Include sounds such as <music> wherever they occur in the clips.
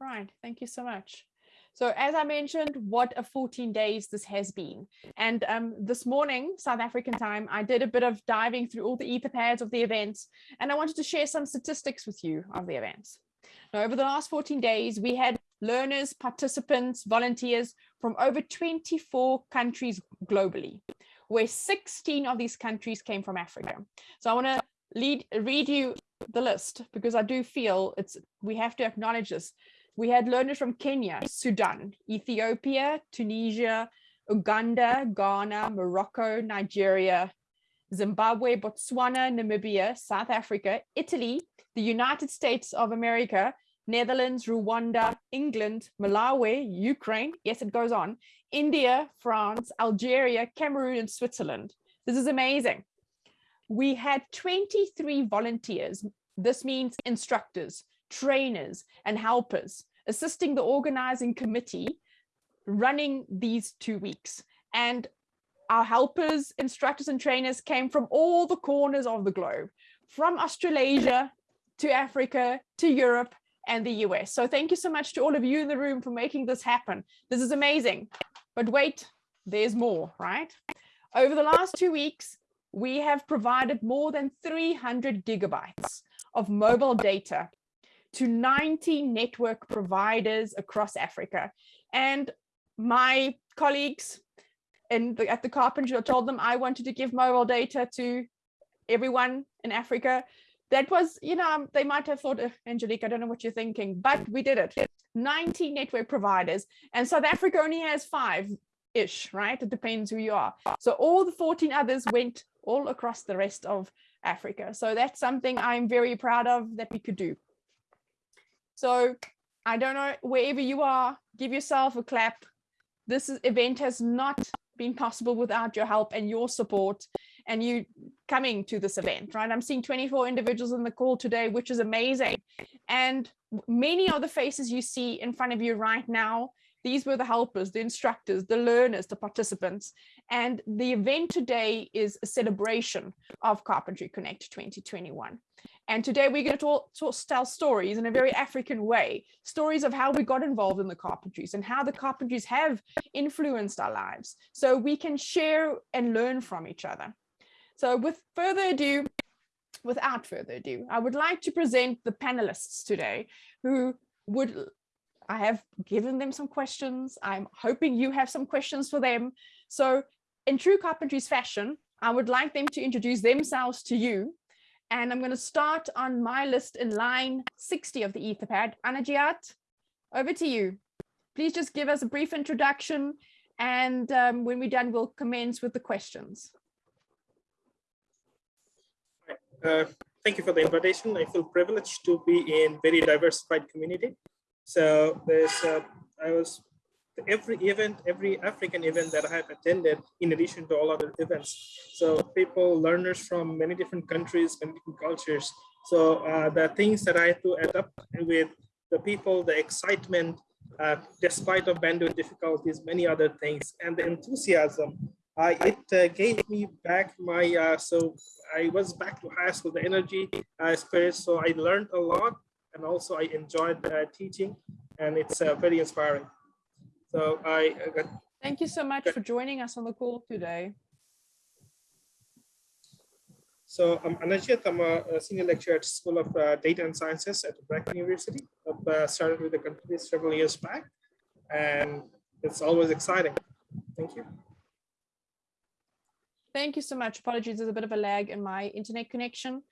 Right. Thank you so much. So as I mentioned, what a 14 days this has been. And um, this morning, South African time, I did a bit of diving through all the etherpads of the events, and I wanted to share some statistics with you of the events. Now, over the last 14 days, we had learners, participants, volunteers from over 24 countries globally, where 16 of these countries came from Africa. So I want to read you the list because I do feel it's we have to acknowledge this we had learners from Kenya, Sudan, Ethiopia, Tunisia, Uganda, Ghana, Morocco, Nigeria, Zimbabwe, Botswana, Namibia, South Africa, Italy, the United States of America, Netherlands, Rwanda, England, Malawi, Ukraine, yes, it goes on, India, France, Algeria, Cameroon, and Switzerland. This is amazing. We had 23 volunteers. This means instructors, trainers and helpers assisting the organizing committee running these two weeks. And our helpers, instructors and trainers came from all the corners of the globe, from Australasia to Africa to Europe and the US. So thank you so much to all of you in the room for making this happen. This is amazing. But wait, there's more, right? Over the last two weeks, we have provided more than 300 gigabytes of mobile data to 90 network providers across Africa. And my colleagues in the, at the Carpenter told them I wanted to give mobile data to everyone in Africa. That was, you know, um, they might have thought, uh, Angelique, I don't know what you're thinking, but we did it. 90 network providers and South Africa only has five ish, right? It depends who you are. So all the 14 others went all across the rest of Africa. So that's something I'm very proud of that we could do. So I don't know, wherever you are, give yourself a clap. This event has not been possible without your help and your support and you coming to this event, right? I'm seeing 24 individuals in the call today, which is amazing. And many of the faces you see in front of you right now, these were the helpers, the instructors, the learners, the participants. And the event today is a celebration of Carpentry Connect 2021. And today we're going to talk, tell stories in a very African way, stories of how we got involved in the carpentries and how the carpentries have influenced our lives. So we can share and learn from each other. So with further ado, without further ado, I would like to present the panelists today who would, I have given them some questions. I'm hoping you have some questions for them. So in true carpentries fashion, I would like them to introduce themselves to you and I'm going to start on my list in line 60 of the Etherpad. Anajiat, over to you. Please just give us a brief introduction and um, when we're done, we'll commence with the questions. Uh, thank you for the invitation. I feel privileged to be in very diversified community. So there's, uh, I was every event, every African event that I have attended, in addition to all other events. So people, learners from many different countries, many different cultures. So uh, the things that I had to adapt with the people, the excitement, uh, despite of bandwidth difficulties, many other things, and the enthusiasm, uh, it uh, gave me back my, uh, so I was back to high school, the energy, uh, spirit. So I learned a lot and also I enjoyed teaching and it's very inspiring. So I got. Thank you so much for joining us on the call today. So I'm Anajit, I'm a, senior lecturer at School of uh, Data and Sciences at BRAC University. I've uh, started with the company several years back and it's always exciting. Thank you. Thank you so much. Apologies, there's a bit of a lag in my internet connection.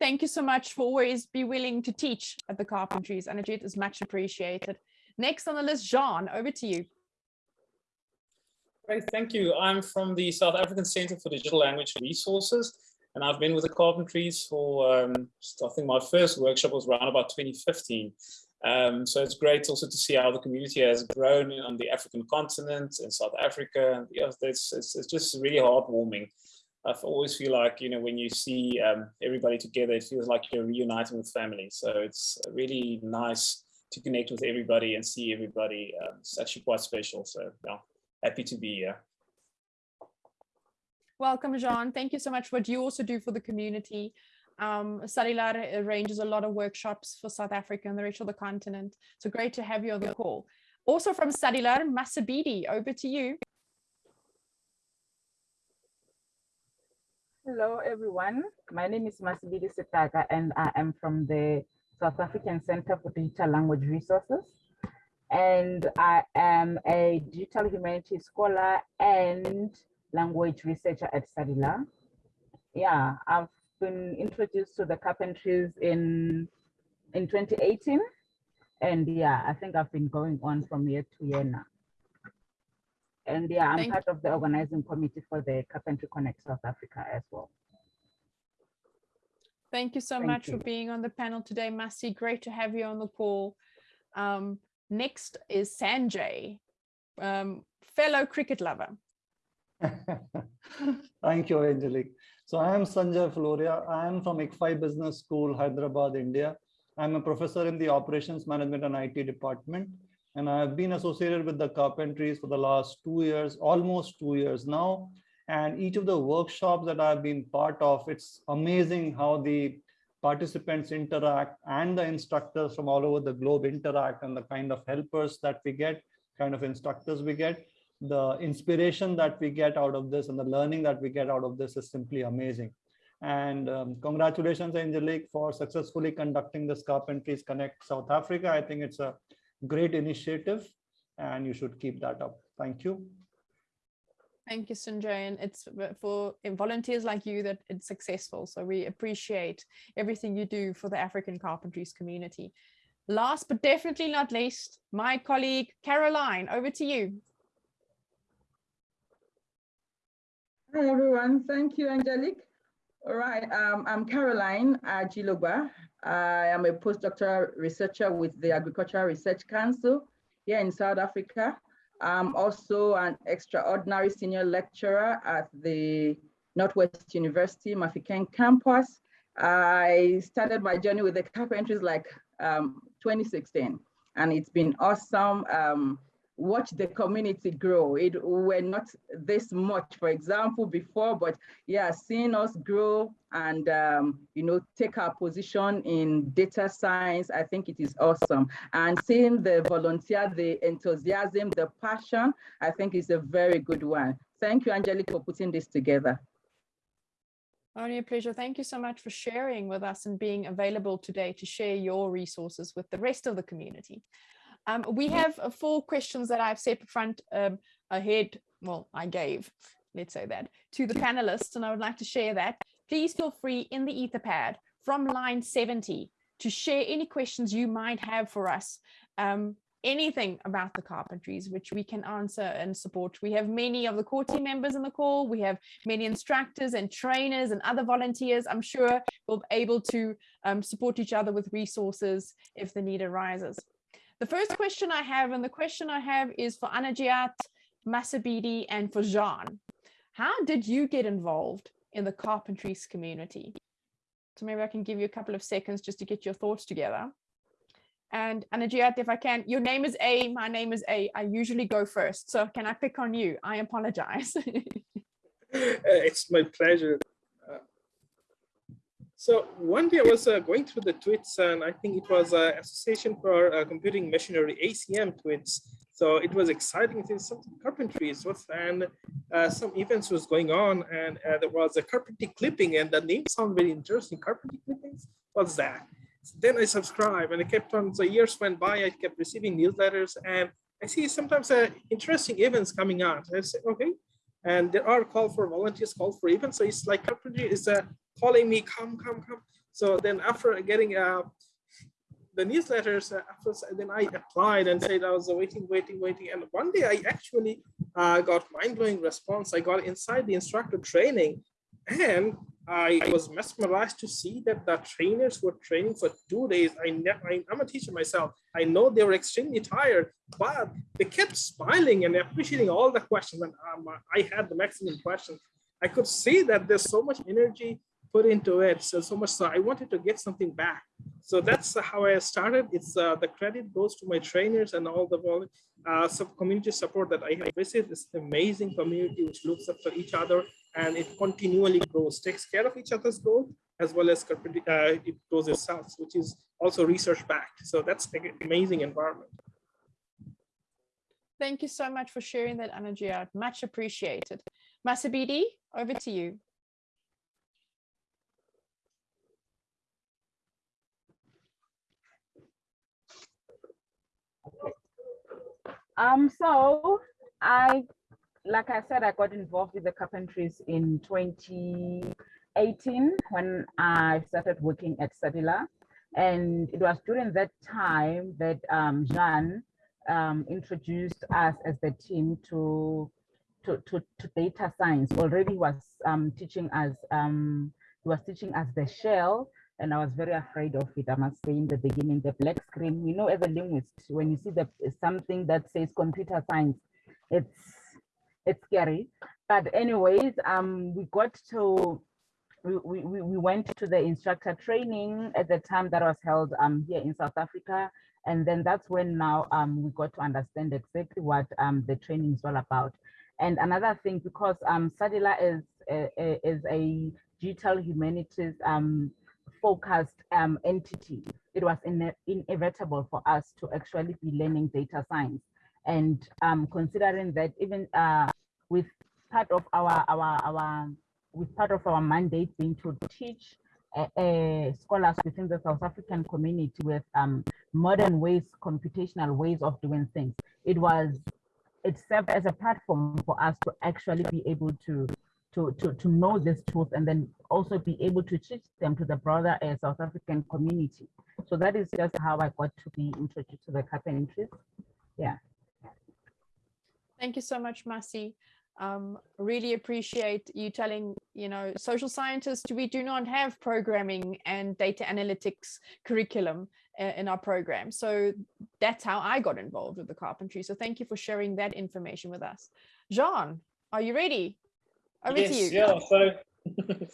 Thank you so much for always be willing to teach at the Carpentries. Anajit is much appreciated. Next on the list, Jean, over to you. Great, thank you. I'm from the South African Center for Digital Language Resources, and I've been with the Carpentries for, um, I think my first workshop was around about 2015. Um, so it's great also to see how the community has grown on the African continent in South Africa. And it's, it's, it's just really heartwarming. I always feel like, you know, when you see um, everybody together, it feels like you're reuniting with family. So it's really nice to connect with everybody and see everybody. Um, it's actually quite special. So yeah, happy to be here. Welcome, Jean. Thank you so much for what you also do for the community. Um, SADiLaR arranges a lot of workshops for South Africa and the rest of the continent. So great to have you on the call. Also from SADiLaR, Masabidi, over to you. Hello, everyone. My name is Masibidi Setaka, and I am from the South African Center for Digital Language Resources. And I am a digital humanities scholar and language researcher at SADiLaR. Yeah, I've been introduced to the carpentries in in 2018 and yeah i think i've been going on from year to year now and yeah i'm Thank part of the organizing committee for the carpentry connect south africa as well Thank you so Thank much you. for being on the panel today, Masi. Great to have you on the call. Um, next is Sanjay, um, fellow cricket lover. <laughs> Thank you, Angelique. So I am Sanjay Fuloria. I am from ICFAI Business School, Hyderabad, India. I'm a professor in the Operations Management and IT department. And I've been associated with the carpentries for the last two years, almost two years now. And each of the workshops that I've been part of, it's amazing how the participants interact and the instructors from all over the globe interact and the kind of helpers that we get, kind of instructors we get the inspiration that we get out of this and the learning that we get out of this is simply amazing. And um, congratulations, Angelique, for successfully conducting this Carpentries Connect South Africa. I think it's a great initiative and you should keep that up. Thank you. Thank you, Sanjay. And it's for volunteers like you that it's successful. So we appreciate everything you do for the African carpentries community. Last but definitely not least, my colleague Caroline, over to you. Hi, everyone. Thank you, Angelique. All right, um, I'm Caroline Ajilogba. I am a postdoctoral researcher with the Agricultural Research Council here in South Africa. I'm also an extraordinary senior lecturer at the Northwest University Mafikeng campus. I started my journey with the carpentries like um, 2016, and it's been awesome. Um, watch the community grow. It were not this much, for example, before, but yeah, seeing us grow and um, you know take our position in data science, I think it is awesome. And seeing the volunteer, the enthusiasm, the passion, I think is a very good one. Thank you, Angelique, for putting this together. Only a pleasure. Thank you so much for sharing with us and being available today to share your resources with the rest of the community. Um, we have uh, four questions that I've set up front um, ahead. Well, I gave, let's say that, to the panelists, and I would like to share that. Please feel free in the Etherpad from line 70 to share any questions you might have for us. Um, anything about the carpentries, which we can answer and support. We have many of the core team members in the call. We have many instructors and trainers and other volunteers. I'm sure we'll be able to um, support each other with resources if the need arises. The first question I have, and the question I have is for Anajiat, Masabidi, and for Jean. How did you get involved in the carpentries community? So maybe I can give you a couple of seconds just to get your thoughts together. And Anajiat, if I can, your name is A, my name is A. I usually go first. So can I pick on you? I apologize. <laughs> Uh, it's my pleasure. So one day I was uh, going through the tweets and I think it was uh, Association for uh, Computing Machinery, ACM tweets. So it was exciting. There's some carpentries was, and uh, some events was going on and uh, there was a carpentry clipping and the name sounded very interesting. Carpentry clippings, what's that? then I subscribed and I kept on, so years went by, I kept receiving newsletters and I see sometimes uh, interesting events coming out. I say, okay, and there are call for volunteers, call for events. So it's like carpentry is uh, calling me, come, come, come. So then after getting uh, the newsletters, uh, after, then I applied and said I was waiting, waiting, waiting. And one day I actually uh, got mind-blowing response. I got inside the instructor training and I was mesmerized to see that the trainers were training for two days. I, I am a teacher myself. I know they were extremely tired, but they kept smiling and appreciating all the questions. And um, I had the maximum questions. I could see that there's so much energy put into it. So, so much so I wanted to get something back. So that's how I started. It's uh, the credit goes to my trainers and all the uh, sub community support that I have received. This amazing community which looks after each other and it continually grows, takes care of each other's growth as well as uh, it grows itself, which is also research backed. So that's an amazing environment. Thank you so much for sharing that energy out. Much appreciated. Masabidi, over to you. Um, so I, like I said, I got involved with the carpentries in 2018 when I started working at SADiLaR. And it was during that time that um, Jean um, introduced us as the team to, to, to, to data science. Already was um, teaching us, um, he was teaching us the shell, and I was very afraid of it. I must say in the beginning, the black screen, you know, as a linguist, when you see the something that says computer science, it's it's scary. But anyways, um, we got to we, we, we went to the instructor training at the time that was held um, here in South Africa. And then that's when now um, we got to understand exactly what um, the training is all about. And another thing, because um, SADiLaR is, a, is a digital humanities um, focused um, entity, it was in, inevitable for us to actually be learning data science. And um, considering that even uh, with part of our, our, our, with part of our mandate being to teach uh, uh, scholars within the South African community with um, modern ways, computational ways of doing things. It was, it served as a platform for us to actually be able to to, to, to know this truth and then also be able to teach them to the broader uh, South African community. So that is just how I got to be introduced to the carpentries. Yeah. Thank you so much, Masi. Um, really appreciate you telling, you know, social scientists, we do not have programming and data analytics curriculum uh, in our program. So that's how I got involved with the carpentry. So thank you for sharing that information with us. Jean, are you ready? Over yes, to you. Yeah, so,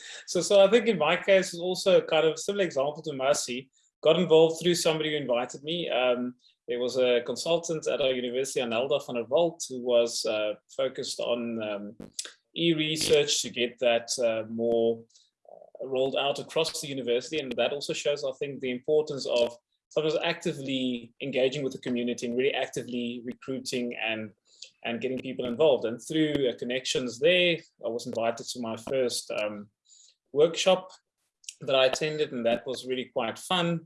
<laughs> so, so I think in my case, it's also kind of similar example to Mercy. Got involved through somebody who invited me. Um, there was a consultant at our university, Anelda van der Walt, who was uh, focused on um, e-research to get that uh, more uh, rolled out across the university. And that also shows, I think, the importance of sometimes actively engaging with the community and really actively recruiting and and getting people involved. And through connections there, I was invited to my first um, workshop that I attended, and that was really quite fun.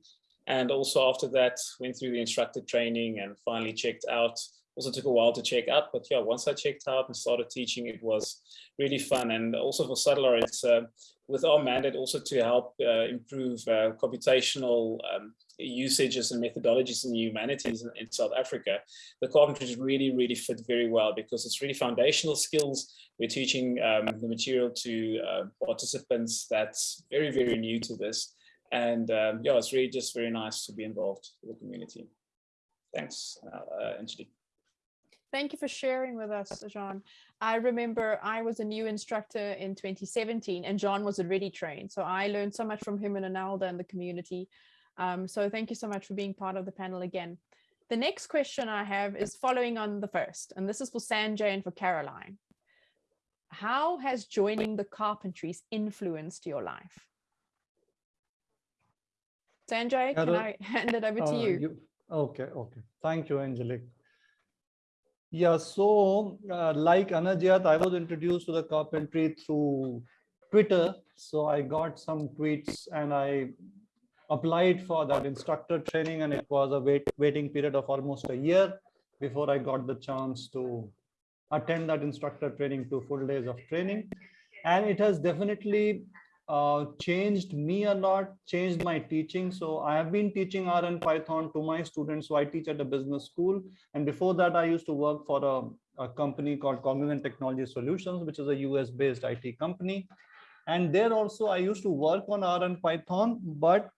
And also after that, went through the instructor training and finally checked out. Also took a while to check out, but yeah, once I checked out and started teaching, it was really fun. And also for SADiLaR, it's uh, with our mandate also to help uh, improve uh, computational um, usages and methodologies in the humanities in, in, South Africa, the carpentries really, really fit very well because it's really foundational skills. We're teaching um, the material to uh, participants that's very, very new to this. And um, yeah, it's really just very nice to be involved with the community. Thanks, uh, uh Angelique. Thank you for sharing with us, Jean. I remember I was a new instructor in 2017 and John was already trained. So I learned so much from him and Anelda and the community. Um, so thank you so much for being part of the panel again. The next question I have is following on the first, and this is for Sanjay and for Caroline. How has joining the carpentries influenced your life? Sanjay, can I <laughs> hand it over to uh, you? you? Okay, okay. Thank you, Angelique. Yeah, so uh, like Anajat, I was introduced to the carpentry through Twitter. So I got some tweets and I applied for that instructor training and it was a wait, waiting period of almost a year before I got the chance to attend that instructor training to full days of training. And it has definitely uh, changed me a lot, changed my teaching. So I have been teaching R and Python to my students. So I teach at a business school. And before that, I used to work for a, a company called Cognizant Technology Solutions, which is a US based IT company. And there also I used to work on R and Python, but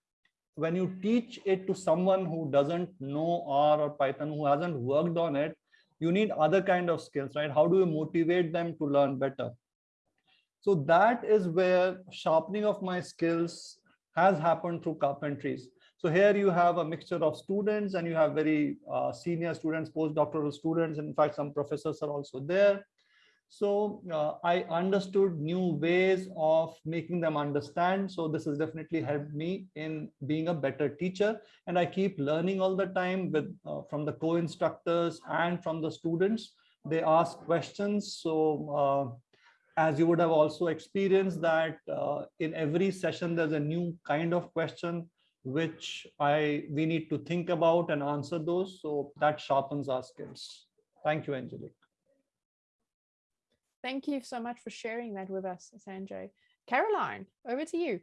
when you teach it to someone who doesn't know R or Python, who hasn't worked on it, you need other kind of skills, right? How do you motivate them to learn better? So that is where sharpening of my skills has happened through carpentries. So here you have a mixture of students and you have very uh, senior students, postdoctoral students. In fact, some professors are also there. So uh, I understood new ways of making them understand. So this has definitely helped me in being a better teacher. And I keep learning all the time with uh, from the co-instructors and from the students. They ask questions. So uh, as you would have also experienced that uh, in every session, there's a new kind of question which I we need to think about and answer those. So that sharpens our skills. Thank you, Angelique. Thank you so much for sharing that with us, Sanjay. Caroline, over to you.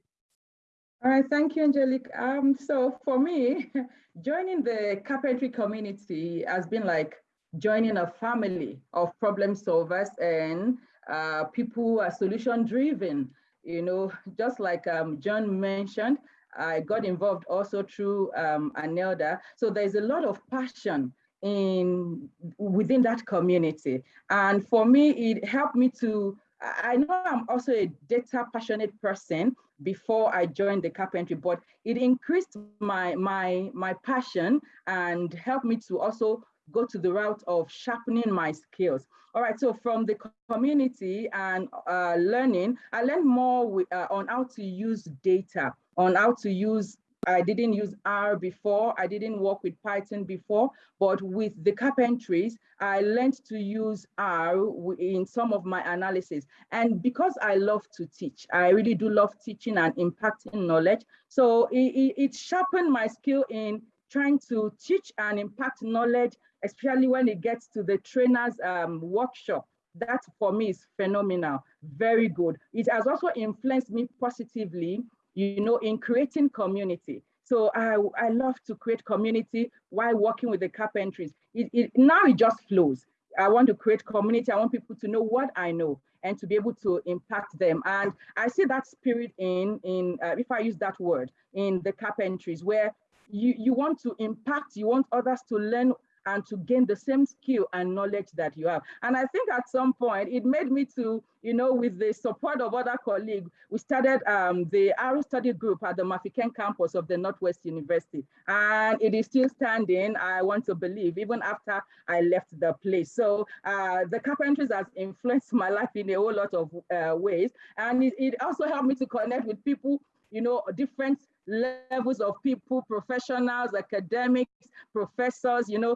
All right, thank you, Angelique. Um, so for me, <laughs> joining the carpentry community has been like joining a family of problem solvers and uh, people who are solution driven. You know, just like um, John mentioned, I got involved also through um, ANELDA. So there's a lot of passion in within that community. And for me, it helped me to, I know I'm also a data passionate person before I joined the carpentry, but it increased my, my, my passion and helped me to also go to the route of sharpening my skills. All right, so from the community and uh, learning, I learned more with, uh, on how to use data, on how to use I didn't use R before. I didn't work with Python before, but with the carpentries, I learned to use R in some of my analysis. And because I love to teach, I really do love teaching and impacting knowledge. So it, it sharpened my skill in trying to teach and impact knowledge, especially when it gets to the trainer's um, workshop. That for me is phenomenal, very good. It has also influenced me positively you know, in creating community. So I, I love to create community while working with the carpentries. It, it, now it just flows. I want to create community. I want people to know what I know and to be able to impact them. And I see that spirit in, in uh, if I use that word, in the carpentries where you, you want to impact, you want others to learn and to gain the same skill and knowledge that you have. And I think at some point it made me to, you know, with the support of other colleagues, we started um, the ARU study group at the Mafikeng campus of the Northwest University. And it is still standing, I want to believe, even after I left the place. So uh, the carpentries has influenced <laughs> my life in a whole lot of uh, ways. And it, it also helped me to connect with people, you know, different levels of people, professionals, academics, professors, you know,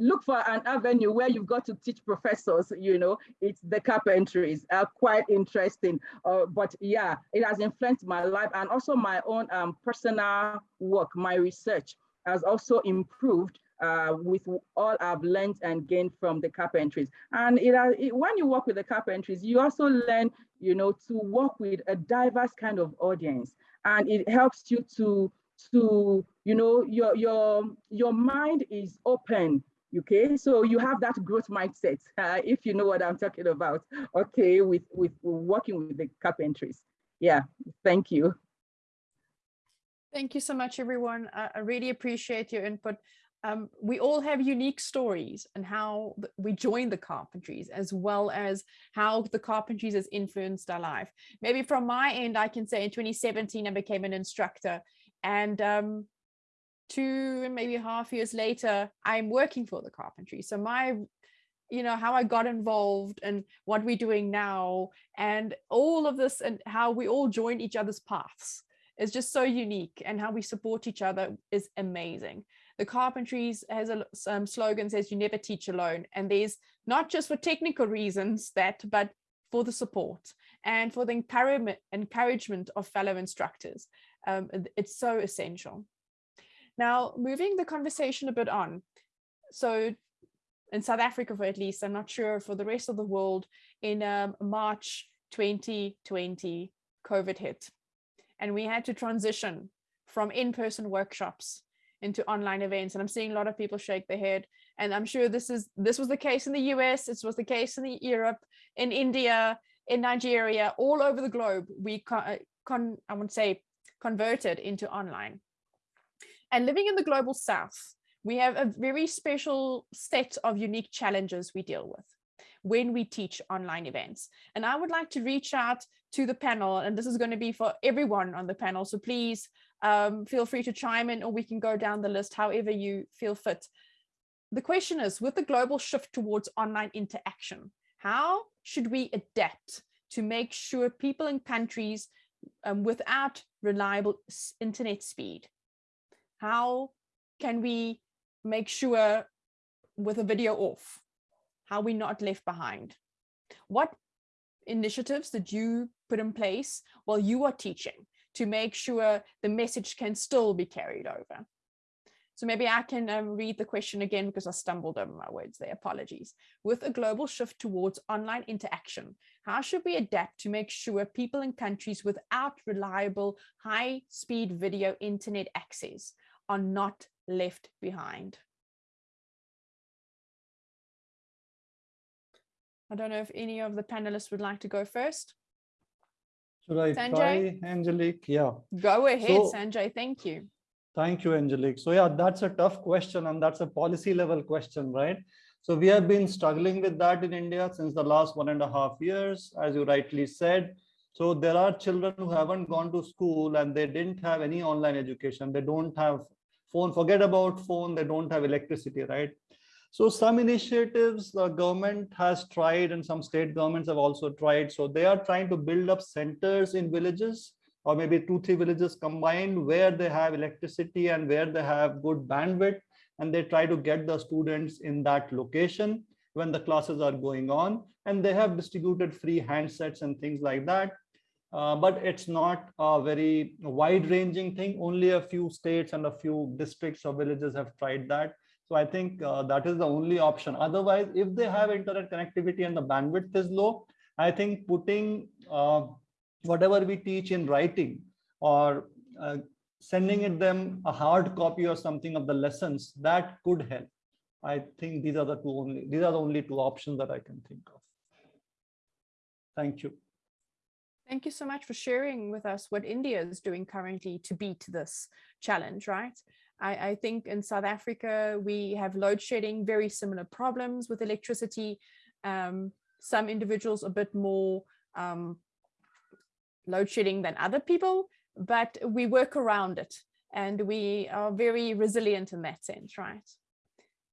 look for an avenue where you've got to teach professors, you know, it's the carpentries are quite interesting. Uh, but yeah, it has influenced my life and also my own um, personal work, my research has also improved uh, with all I've learned and gained from the carpentries. And it, it, when you work with the carpentries, you also learn, you know, to work with a diverse kind of audience and it helps you to to you know your your your mind is open okay? So you have that growth mindset <laughs> uh, if you know what i'm talking about okay with with working with the carpentries. Yeah thank you. Thank you so much everyone. I really appreciate your input um, we all have unique stories and how we joined the carpentries as well as how the carpentries has influenced our life. Maybe from my end, I can say in 2017, I became an instructor and um, two, maybe half years later, I'm working for the carpentry. So my you know how i got involved and what we're doing now and all of this and how we all join each other's paths is just so unique and how we support each other is amazing the carpentries has a um, slogan says you never teach alone and there's not just for technical reasons that but for the support and for the encouragement of fellow instructors. Um, it's so essential. Now moving the conversation a bit on. So in South Africa for at least I'm not sure for the rest of the world in um, March 2020 COVID hit. And we had to transition from in-person workshops into online events and i'm seeing a lot of people shake their head and i'm sure this is this was the case in the us this was the case in the europe in india in nigeria all over the globe we con, uh, con i would say converted into online and living in the global south we have a very special set of unique challenges we deal with when we teach online events. And I would like to reach out to the panel, and this is going to be for everyone on the panel. So please um, feel free to chime in or we can go down the list however you feel fit. The question is, with the global shift towards online interaction, How should we adapt to make sure people in countries um, without reliable internet speed, how can we make sure with a video off, how we not left behind? What initiatives did you put in place while you are teaching to make sure the message can still be carried over? So maybe I can um, read the question again because I stumbled over my words there, apologies. With a global shift towards online interaction, how should we adapt to make sure people in countries without reliable high-speed video internet access are not left behind? I don't know if any of the panelists would like to go first. Should I Sanjay? try, Angelique? Yeah. Go ahead, so, Sanjay. Thank you. Thank you, Angelique. So yeah, that's a tough question and that's a policy level question, right? So we have been struggling with that in India since the last one and a half years, as you rightly said. So there are children who haven't gone to school and they didn't have any online education. They don't have phone, forget about phone, they don't have electricity, right? So some initiatives the government has tried and some state governments have also tried. So they are trying to build up centers in villages or maybe two, three villages combined where they have electricity and where they have good bandwidth. And they try to get the students in that location when the classes are going on. And they have distributed free handsets and things like that. Uh, but it's not a very wide ranging thing. Only a few states and a few districts or villages have tried that so i think uh, that is the only option. Otherwise if they have internet connectivity and the bandwidth is low i think putting uh, whatever we teach in writing or uh, sending it them a hard copy or something of the lessons that could help. I think these are the two only these are the only two options that i can think of. Thank you. Thank you so much for sharing with us what India is doing currently to beat this challenge, right? I, I, think in South Africa, we have load shedding, very similar problems with electricity. Um, some individuals a bit more um, load shedding than other people, but we work around it and we are very resilient in that sense, right?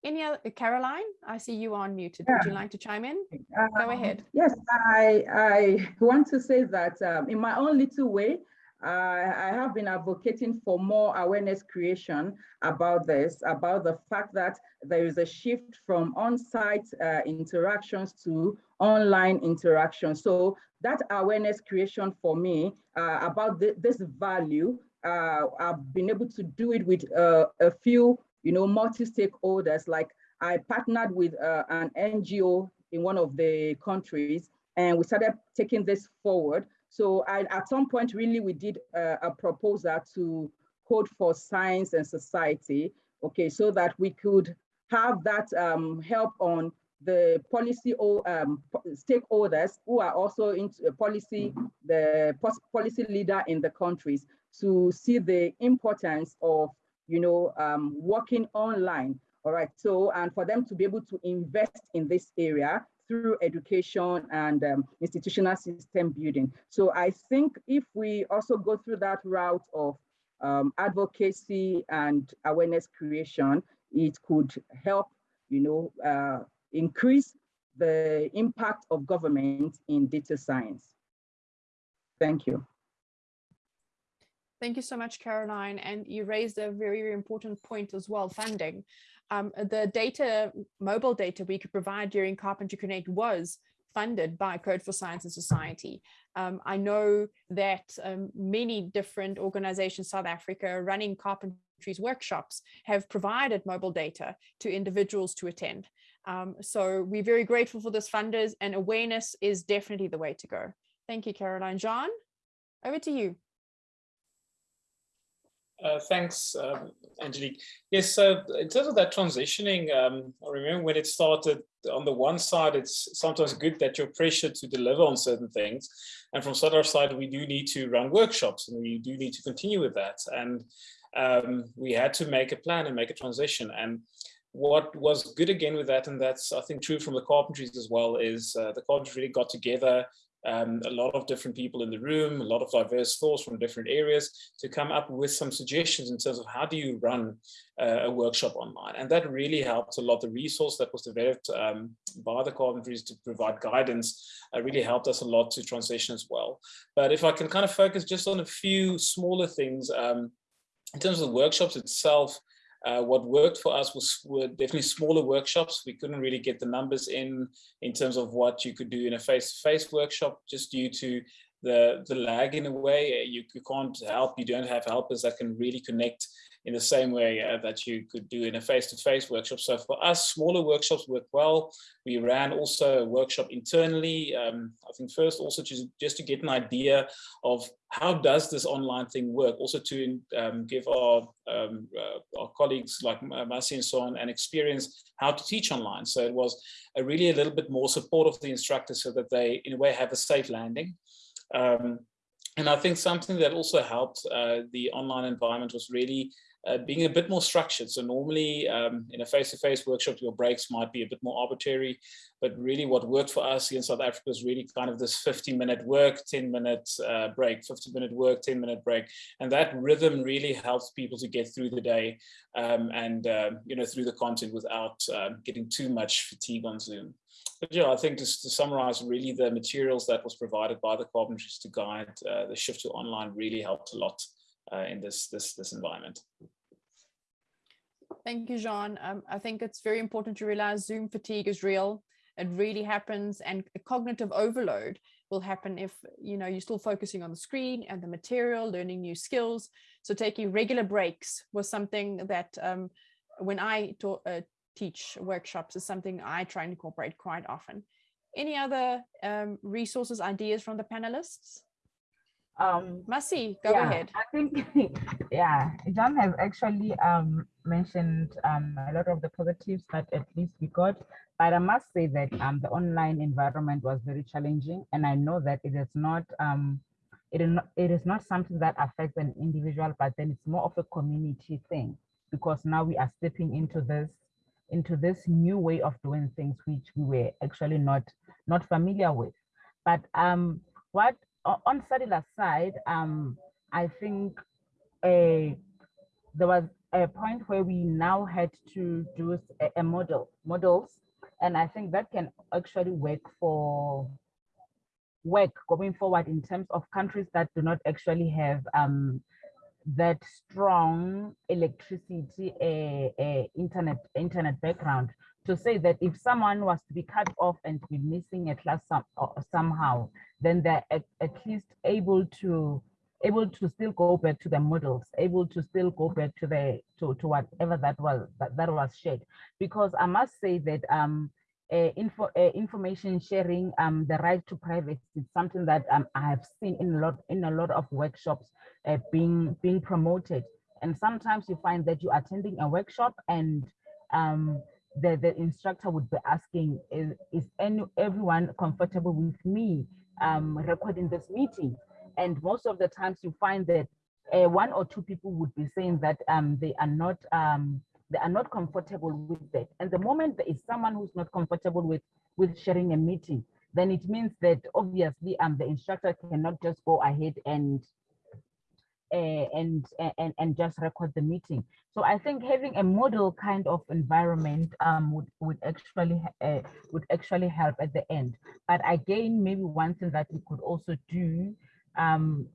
Any other, Caroline, I see you are muted. Yeah. Would you like to chime in? Um, Go ahead. Yes, I, I want to say that um, in my own little way, uh, I have been advocating for more awareness creation about this, about the fact that there is a shift from on-site uh, interactions to online interactions. So that awareness creation for me uh, about th this value, uh, I've been able to do it with uh, a few, you know, multi-stakeholders. Like I partnered with uh, an NGO in one of the countries, and we started taking this forward. So I, at some point, really, we did uh, a proposal to Code for Science and Society, okay, so that we could have that um, help on the policy um, stakeholders who are also into policy, the policy leader in the countries to see the importance of, you know, um, working online. All right, so, and for them to be able to invest in this area through education and um, institutional system building. So I think if we also go through that route of um, advocacy and awareness creation, it could help, you know, uh, increase the impact of government in data science. Thank you. Thank you so much, Caroline. And you raised a very, very important point as well, funding. Um, the data, mobile data we could provide during Carpentry Connect was funded by Code for Science and Society. Um, I know that um, many different organizations, South Africa, running carpentry's workshops have provided mobile data to individuals to attend. Um, so we're very grateful for this funders and awareness is definitely the way to go. Thank you, Caroline. John, over to you. Uh, thanks, um, Angelique. Yes, so in terms of that transitioning, um, I remember when it started, on the one side, it's sometimes good that you're pressured to deliver on certain things. And from SADiLaR side, we do need to run workshops and we do need to continue with that. And um, we had to make a plan and make a transition. And what was good again with that, and that's I think true from the carpentries as well, is uh, the carpentries really got together um, a lot of different people in the room, a lot of diverse thoughts from different areas to come up with some suggestions in terms of how do you run uh, a workshop online. And that really helped a lot. The resource that was developed um, by the Carpentries to provide guidance uh, really helped us a lot to transition as well. But if I can kind of focus just on a few smaller things, um, in terms of the workshops itself, uh, what worked for us was were definitely smaller workshops. We couldn't really get the numbers in in terms of what you could do in a face-to-face -face workshop just due to the, the lag in a way. You, you can't help, you don't have helpers that can really connect in the same way uh, that you could do in a face-to-face -face workshop. So for us, smaller workshops work well. We ran also a workshop internally. Um, I think first also just, just to get an idea of how does this online thing work? Also to um, give our, um, uh, our colleagues like Masi and so on an experience how to teach online. So it was a really a little bit more support of the instructors so that they in a way have a safe landing. Um, and I think something that also helped uh, the online environment was really uh, being a bit more structured. So normally um, in a face-to-face -face workshop, your breaks might be a bit more arbitrary, but really what worked for us here in South Africa is really kind of this 50 minute work, 10 minute uh, break, 50 minute work, 10 minute break. And that rhythm really helps people to get through the day um, and, um, you know, through the content without um, getting too much fatigue on Zoom. But yeah, I think just to summarize, really the materials that was provided by the Carpentries to guide uh, the shift to online really helped a lot uh, in this, this, this environment. Thank you, Jean. Um, I think it's very important to realize Zoom fatigue is real. It really happens and cognitive overload will happen if you know you're still focusing on the screen and the material, learning new skills. So taking regular breaks was something that um, when I taught, uh, teach workshops is something I try and incorporate quite often. Any other um, resources, ideas from the panelists? Um, Masi, go yeah, ahead. I think, <laughs> yeah, John has actually um, mentioned um, a lot of the positives that at least we got. But I must say that um, the online environment was very challenging, and I know that it is not um, it is not, it is not something that affects an individual, but then it's more of a community thing because now we are stepping into this into this new way of doing things which we were actually not not familiar with. But um, what on SADiLaR side, um, I think a, there was a point where we now had to do a, model models, and I think that can actually work for work going forward in terms of countries that do not actually have um, that strong electricity uh, uh, internet internet background. To say that if someone was to be cut off and be missing a class some, somehow, then they're at, at, least able to able to still go back to the models, able to still go back to the to, to whatever that was that, that was shared. Because I must say that um uh, info, uh, information sharing, um, the right to privacy is something that um, I have seen in a lot in a lot of workshops uh, being being promoted. And sometimes you find that you're attending a workshop and um, the, the instructor would be asking, is, is any, everyone comfortable with me um, recording this meeting? And most of the times you find that uh, one or two people would be saying that um, they are not um, they are not comfortable with that. And the moment there is someone who's not comfortable with with sharing a meeting, then it means that obviously um, the instructor cannot just go ahead and uh, and, and, and just record the meeting. So I think having a model kind of environment um, would, would actually uh, would actually help at the end. But again, maybe one thing that we could also do, um,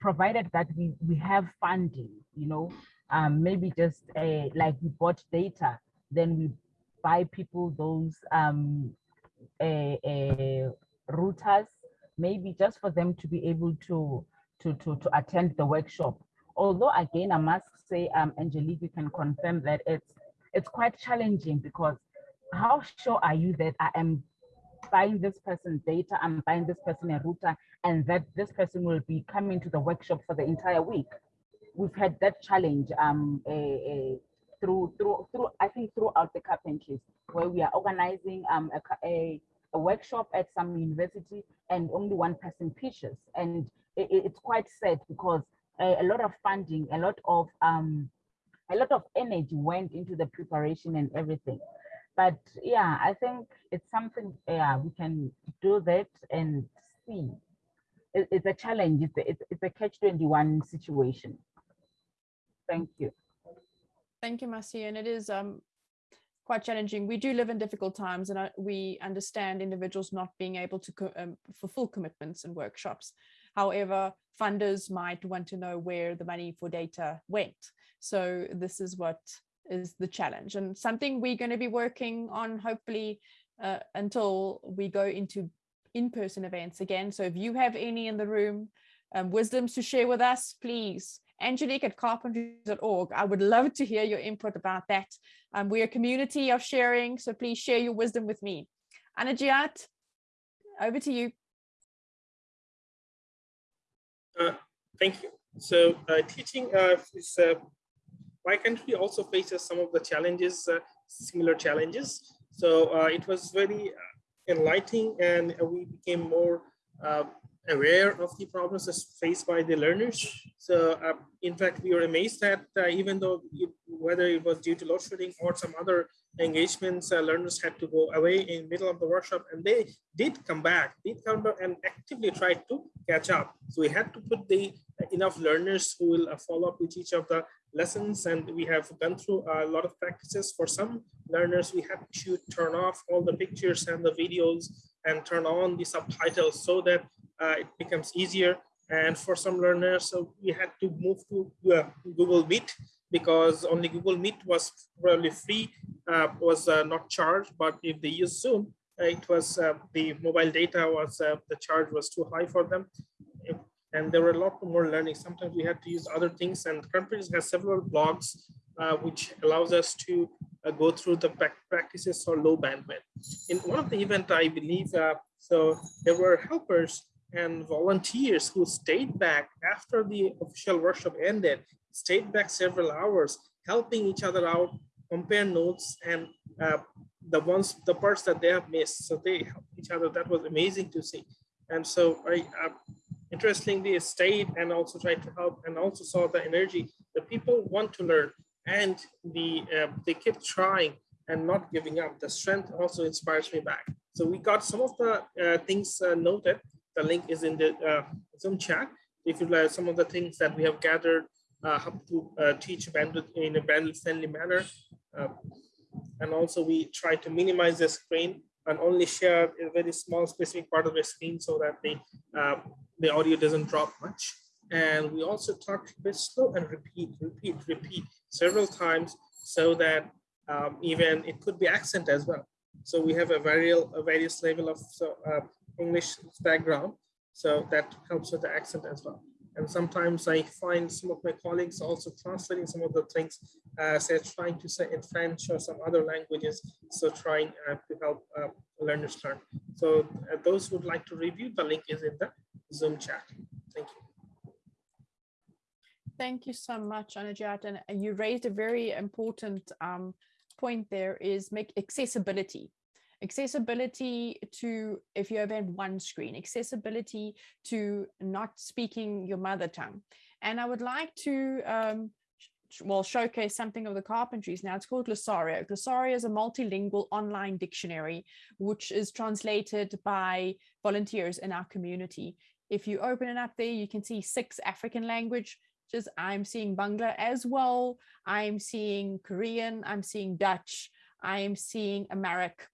provided that we, we have funding, you know, um, maybe just uh, like we bought data, then we buy people those um, uh, uh, routers, maybe just for them to be able to to, to, to attend the workshop. Although again, I must say, um, Angelique, you can confirm that it's it's quite challenging because how sure are you that I am buying this person data, I'm buying this person a router, and that this person will be coming to the workshop for the entire week? We've had that challenge um, a, a, through through through I think throughout the carpentries where we are organizing um, a, a, a workshop at some university and only one person pitches and it, it's quite sad because a, a, lot of funding, a lot of um, a lot of energy went into the preparation and everything. But yeah, I think it's something yeah we can do that and see. It, it's a challenge. It's a, it's, a catch-21 situation. Thank you. Thank you, Masi. And it is um, quite challenging. We do live in difficult times and we understand individuals not being able to um, fulfill commitments and workshops. However, funders might want to know where the money for data went. So this is what is the challenge and something we're going to be working on hopefully uh, until we go into in-person events again. So if you have any in the room, um, wisdoms to share with us, please Angelique at carpentries.org. I would love to hear your input about that. Um, we're a community of sharing, so please share your wisdom with me. Anajiat, over to you. Uh, thank you. So uh, teaching uh, is, uh, my country also faces some of the challenges, uh, similar challenges. So uh, it was very enlightening and we became more aware of the problems faced by the learners. So uh, in fact, we were amazed that uh, even though it, whether it was due to load shedding or some other engagements, uh, learners had to go away in middle of the workshop and they did come back, did come back and actively tried to catch up. So we had to put the enough learners who will uh, follow up with each of the lessons and we have gone through a lot of practices. For some learners, we had to turn off all the pictures and the videos and turn on the subtitles so that uh, it becomes easier. And for some learners, so we had to move to uh, Google Meet because only Google Meet was probably free, uh, was uh, not charged. But if they use Zoom, uh, it was uh, the mobile data was the charge was too high for them. And there were a lot more learning. Sometimes we had to use other things and Carpentries has several blogs which allows us to go through the practices for low bandwidth. In one of the event, I believe, so there were helpers and volunteers who stayed back after the official workshop ended, stayed back several hours, helping each other out, compare notes and uh, the ones, the parts that they have missed. So they helped each other. That was amazing to see. And so I, uh, interestingly, stayed and also tried to help and also saw the energy. The people want to learn and the uh, they keep trying and not giving up. The strength also inspires me back. So we got some of the uh, things uh, noted the link is in the uh, Zoom chat. If you like some of the things that we have gathered, uh, to uh, teach bandwidth in a bandwidth friendly manner. And also we try to minimize the screen and only share a very small specific part of the screen so that the, the audio doesn't drop much. And we also talk a bit slow and repeat, repeat, repeat several times so that um, even it could be accent as well. So we have a, very, a various level of so, uh, English background. So that helps with the accent as well. And sometimes I find some of my colleagues also translating some of the things uh, say trying to say in French or some other languages. So trying uh, to help uh, learners learn. So uh, those who would like to review, the link is in the Zoom chat. Thank you. Thank you so much, Annajiat. And you raised a very important um, point there is make accessibility accessibility to if you have one screen accessibility to not speaking your mother tongue and i would like to um, well showcase something of the carpentries now it's called glosario glosario is a multilingual online dictionary which is translated by volunteers in our community if you open it up there you can see six african languages i'm seeing bangla as well i'm seeing korean i'm seeing dutch i'm seeing amharic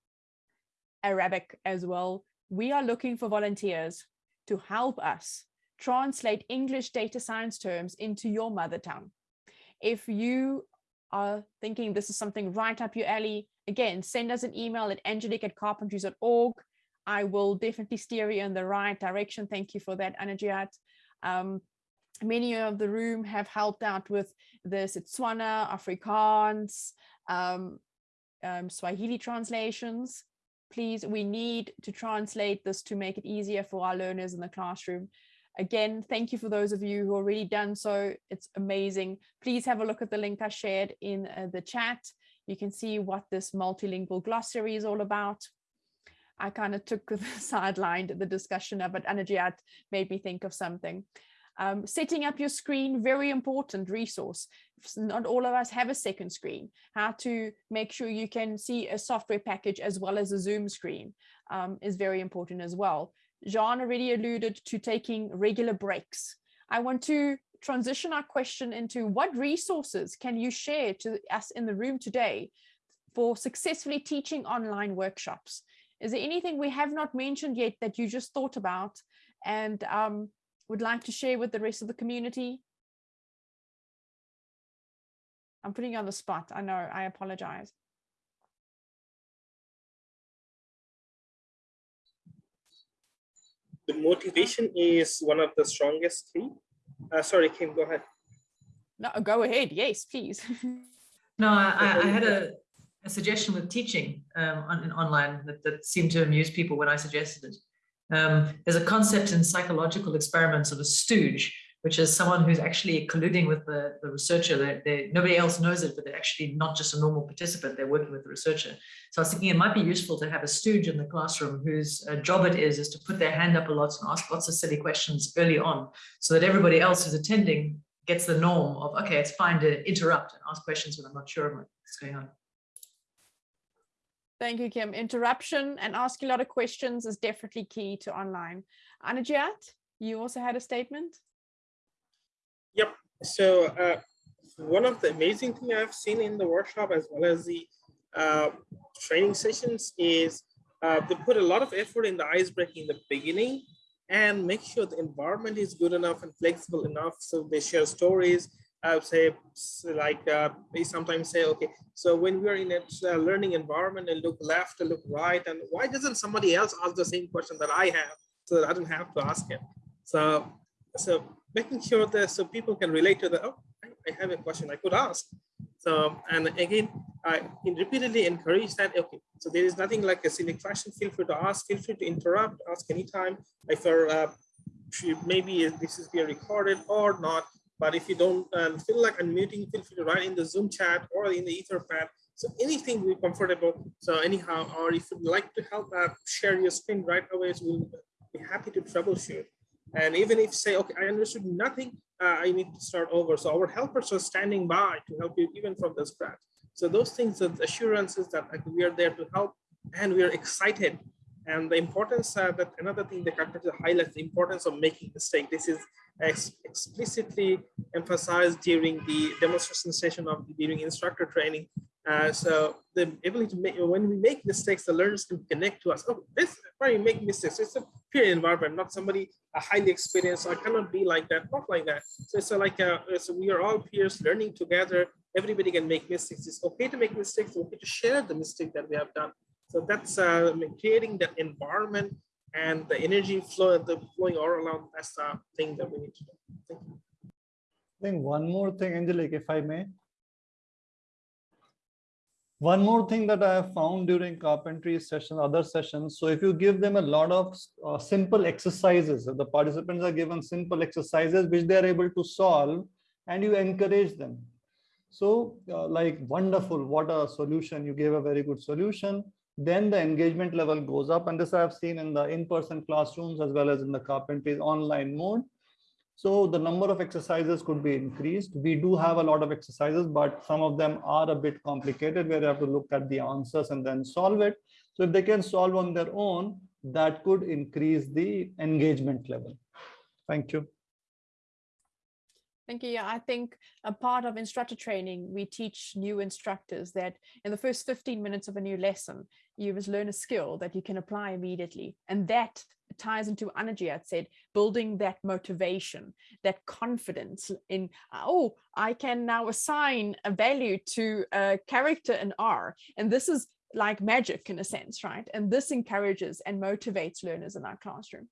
Arabic as well. We are looking for volunteers to help us translate English data science terms into your mother tongue. If you are thinking this is something right up your alley, again, send us an email at angelique at carpentries.org. I will definitely steer you in the right direction. Thank you for that, Annajiat. Um, many of the room have helped out with the Setswana, Afrikaans, um, um, Swahili translations please, we need to translate this to make it easier for our learners in the classroom. Again, thank you for those of you who already done so. It's amazing. Please have a look at the link I shared in uh, the chat. You can see what this multilingual glossary is all about. I kind of took the <laughs> sidelined the discussion of it. Annajiat made me think of something. Um, setting up your screen, very important resource. Not all of us have a second screen. How to make sure you can see a software package as well as a Zoom screen um, is very important as well. Jean already alluded to taking regular breaks. I want to transition our question into what resources can you share to us in the room today for successfully teaching online workshops? Is there anything we have not mentioned yet that you just thought about and um, would like to share with the rest of the community? I'm putting you on the spot. I know, I apologize. The motivation is one of the strongest key. Uh, sorry, Kim, go ahead. No, go ahead. Yes, please. <laughs> no, I, I, had a, a suggestion with teaching um, on, online that, that seemed to amuse people when I suggested it. Um, there's a concept in psychological experiments of a stooge, which is someone who's actually colluding with the, the researcher. They're, they're, nobody else knows it, but they're actually not just a normal participant. They're working with the researcher. So I was thinking it might be useful to have a stooge in the classroom whose uh, job it is, is to put their hand up a lot and ask lots of silly questions early on so that everybody else who's attending gets the norm of, okay, it's fine to interrupt and ask questions when I'm not sure what's going on. Thank you, Kim. Interruption and asking a lot of questions is definitely key to online. Annajiat, you also had a statement? Yep. So uh, one of the amazing thing I've seen in the workshop as well as the uh, training sessions is uh, they put a lot of effort in the ice breaking in the beginning and make sure the environment is good enough and flexible enough so they share stories I would say like uh, they sometimes say, okay, so when we're in a learning environment and look left and look right, and why doesn't somebody else ask the same question that I have so that I don't have to ask it? So, so making sure that so people can relate to the, oh, I have a question I could ask. So, and again, I repeatedly encourage that, okay, so there is nothing like a silly question, feel free to ask, feel free to interrupt, ask anytime. If you're, uh, maybe this is being recorded or not, but if you don't uh, feel like unmuting, feel free to write in the Zoom chat or in the Etherpad. So anything we're comfortable. So anyhow, or if you'd like to help uh, share your screen right away, so we'll be happy to troubleshoot. And even if say, okay, I understood nothing, uh, I need to start over. So our helpers are standing by to help you even from the scratch. So those things, the assurances that like, we are there to help and we are excited. And the importance uh, that another thing that Dr. highlights the importance of making mistake. This is ex explicitly emphasized during the demonstration session of during instructor training. Uh, so the ability to make, when we make mistakes, the learners can connect to us. Oh, this why you make mistakes. It's a peer environment, not somebody a highly experienced. So I cannot be like that, not like that. So it's a, like so we are all peers learning together. Everybody can make mistakes. It's okay to make mistakes. It's okay to share the mistake that we have done. So that's uh, creating that environment and the energy flow, the flowing all around, that's the thing that we need to do. Thank you. I think one more thing, Angelique, if I may. One more thing that I have found during carpentry sessions, other sessions. So if you give them a lot of uh, simple exercises, the participants are given simple exercises which they are able to solve and you encourage them. So uh, like wonderful, what a solution. You gave a very good solution then the engagement level goes up. And this I've seen in the in-person classrooms as well as in the carpentry online mode. So the number of exercises could be increased. We do have a lot of exercises, but some of them are a bit complicated where you have to look at the answers and then solve it. So if they can solve on their own, that could increase the engagement level. Thank you. Thank you. I think a part of instructor training, we teach new instructors that in the first 15 minutes of a new lesson, you must learn a skill that you can apply immediately. And that ties into energy. I'd said, building that motivation, that confidence in, oh, I can now assign a value to a character in R. And this is like magic in a sense, right? And this encourages and motivates learners in our classroom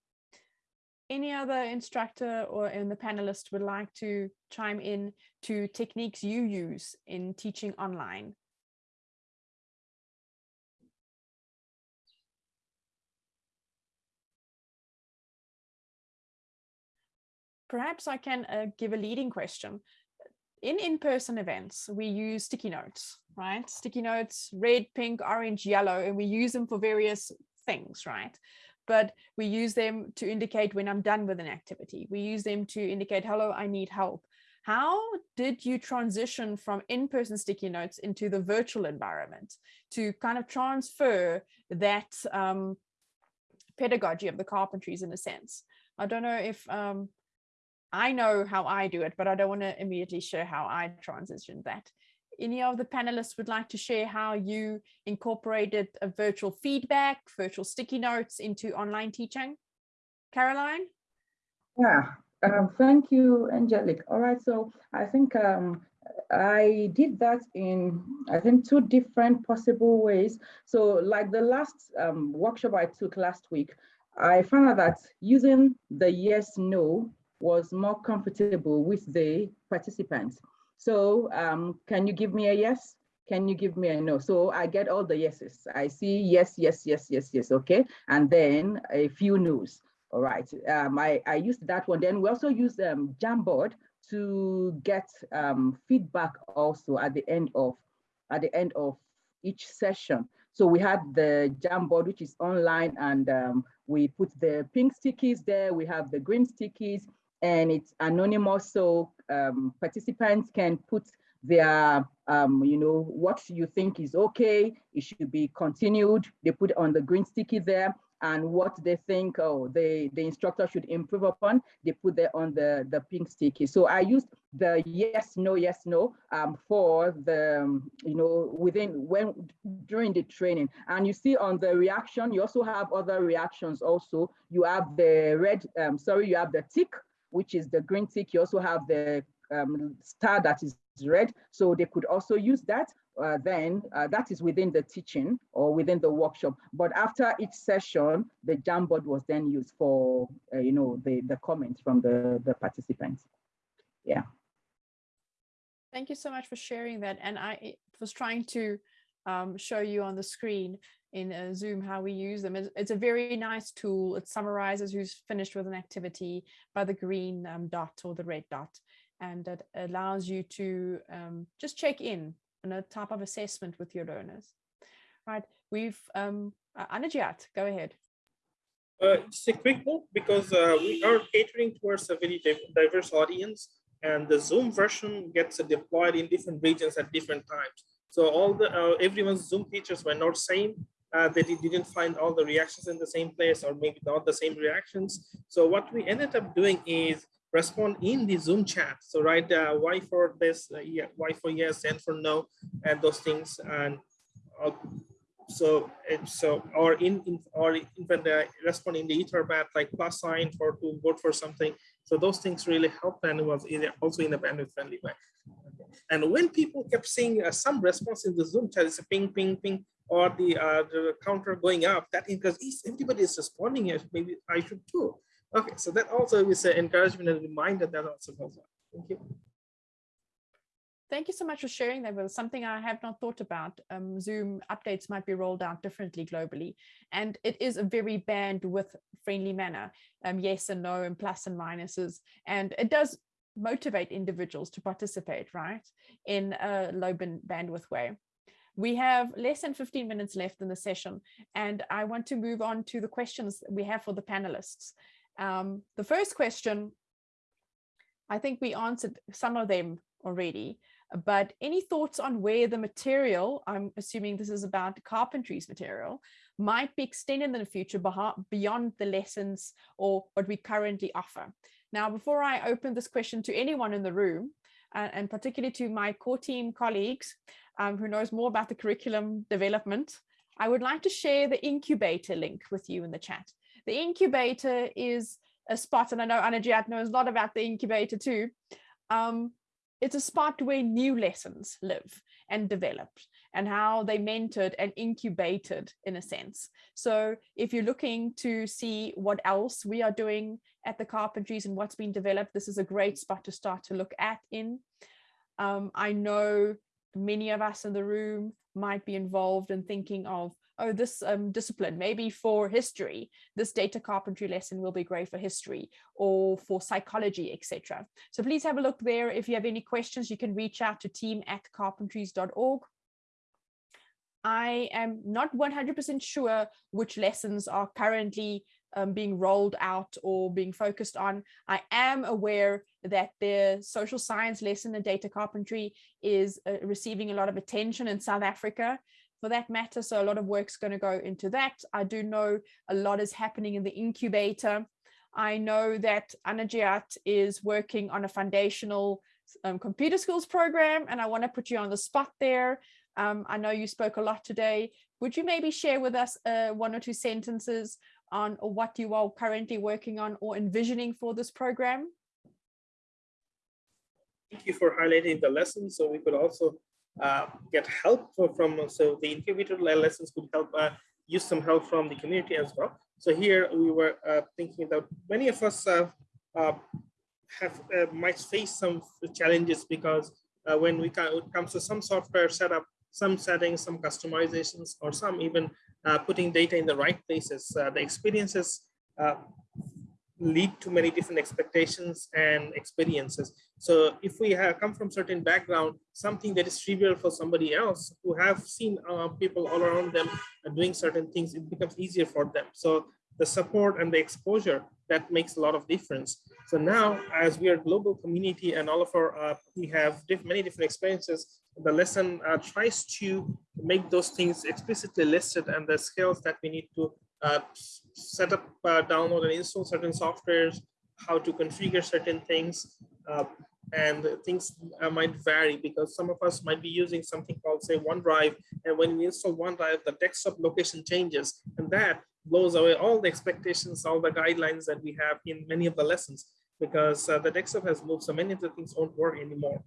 any other instructor or in the panelists would like to chime in to techniques you use in teaching online? Perhaps I can uh, give a leading question. In in-person events, we use sticky notes, right? Sticky notes, red, pink, orange, yellow, and we use them for various things, right? But we use them to indicate when I'm done with an activity. We use them to indicate, hello, I need help. How did you transition from in-person sticky notes into the virtual environment to kind of transfer that um, pedagogy of the carpentries in a sense. I don't know if um, I know how I do it, but I don't want to immediately share how I transitioned that. Any of the panelists would like to share how you incorporated a virtual feedback, virtual sticky notes into online teaching? Caroline? Yeah, um, thank you, Angelique. All right, so I think um, I did that in, I think, two different possible ways. So like the last um, workshop I took last week, I found out that using the yes, no was more comfortable with the participants. So um, can you give me a yes? Can you give me a no? So I get all the yeses. I see yes, yes, yes, yes, yes, okay. And then a few no's. All right, um, I, I used that one. Then we also use um, Jamboard to get um, feedback also at the end of at the end of each session. So we had the Jamboard, which is online, and um, we put the pink stickies there. We have the green stickies, and it's anonymous, so um, participants can put their, um, you know, what you think is okay. It should be continued. They put on the green sticky there, and what they think oh the the instructor should improve upon they put there on the the pink sticky so i used the yes no yes no um, for the um, you know within when during the training and you see on the reaction you also have other reactions also you have the red um, sorry you have the tick which is the green tick you also have the um, star that is red so they could also use that uh, then uh, that is within the teaching or within the workshop. But after each session, the Jamboard was then used for, uh, you know, the, the comments from the, the participants. Yeah. Thank you so much for sharing that. And I was trying to um, show you on the screen in uh, Zoom how we use them. It's, it's, a very nice tool. It summarizes who's finished with an activity by the green um, dot or the red dot. And it allows you to um, just check in and a type of assessment with your learners. Right, we've, um, uh, Annajiat, go ahead. Uh, just a quick note, because uh, we are catering towards a very diverse audience and the Zoom version gets deployed in different regions at different times. So all the, uh, everyone's Zoom features were not same, uh, that it didn't find all the reactions in the same place or maybe not the same reactions. So what we ended up doing is respond in the Zoom chat. So write uh, Y for this, uh, yeah, Y for yes, and for no, and those things. And uh, so so or in, in or even the respond in the etherpad like plus sign for to vote for something. So those things really help and was also in a bandwidth friendly way. And when people kept seeing uh, some response in the Zoom chat, it's a ping, ping, ping, or the, uh, the counter going up, that because everybody is responding, yes, maybe I should too. Okay, so that also is an encouragement and reminder that also goes on. Thank you. Thank you so much for sharing that us. Something I have not thought about. Um, Zoom updates might be rolled out differently globally. And it is a very bandwidth friendly manner. Um, yes and no and plus and minuses. And it does motivate individuals to participate, right, in a low bandwidth way. We have less than 15 minutes left in the session, and I want to move on to the questions we have for the panelists. Um, the first question, I think we answered some of them already, but any thoughts on where the material, I'm assuming this is about carpentry's material, might be extended in the future beyond the lessons or what we currently offer. Now, before I open this question to anyone in the room, uh, and particularly to my core team colleagues um, who knows more about the curriculum development, I would like to share the incubator link with you in the chat. The incubator is a spot, and I know Annajiat knows a lot about the incubator too. Um, it's a spot where new lessons live and develop and how they mentored and incubated in a sense. So if you're looking to see what else we are doing at the carpentries and what's been developed, this is a great spot to start to look at in. Um, I know many of us in the room might be involved in thinking of oh, this um, discipline, maybe for history, this data carpentry lesson will be great for history or for psychology, etc. So please have a look there. If you have any questions, you can reach out to team at carpentries.org. I am not 100% sure which lessons are currently um, being rolled out or being focused on. I am aware that the social science lesson in data carpentry is uh, receiving a lot of attention in South Africa for that matter. So a lot of work's going to go into that. I do know a lot is happening in the incubator. I know that Annajiat is working on a foundational um, computer skills program, and I want to put you on the spot there. Um, I know you spoke a lot today. Would you maybe share with us uh, one or two sentences on what you are currently working on or envisioning for this program? Thank you for highlighting the lessons. So we could also uh, get help from, so the incubator lessons could help uh, use some help from the community as well. So here we were uh, thinking that many of us uh, uh, have uh, might face some challenges because when we come, it comes to some software setup, some settings, some customizations, or some even putting data in the right places, the experiences lead to many different expectations and experiences. So if we have come from certain background, something that is trivial for somebody else who have seen uh, people all around them doing certain things, it becomes easier for them. So the support and the exposure that makes a lot of difference. So now, as we are global community and all of our, uh, we have diff many different experiences, the lesson uh, tries to make those things explicitly listed and the skills that we need to uh, set up, uh, download and install certain softwares, how to configure certain things, uh, and things uh, might vary because some of us might be using something called say OneDrive, and when we install OneDrive, the desktop location changes, and that blows away all the expectations, all the guidelines that we have in many of the lessons because uh, the desktop has moved so many of the things won't work anymore.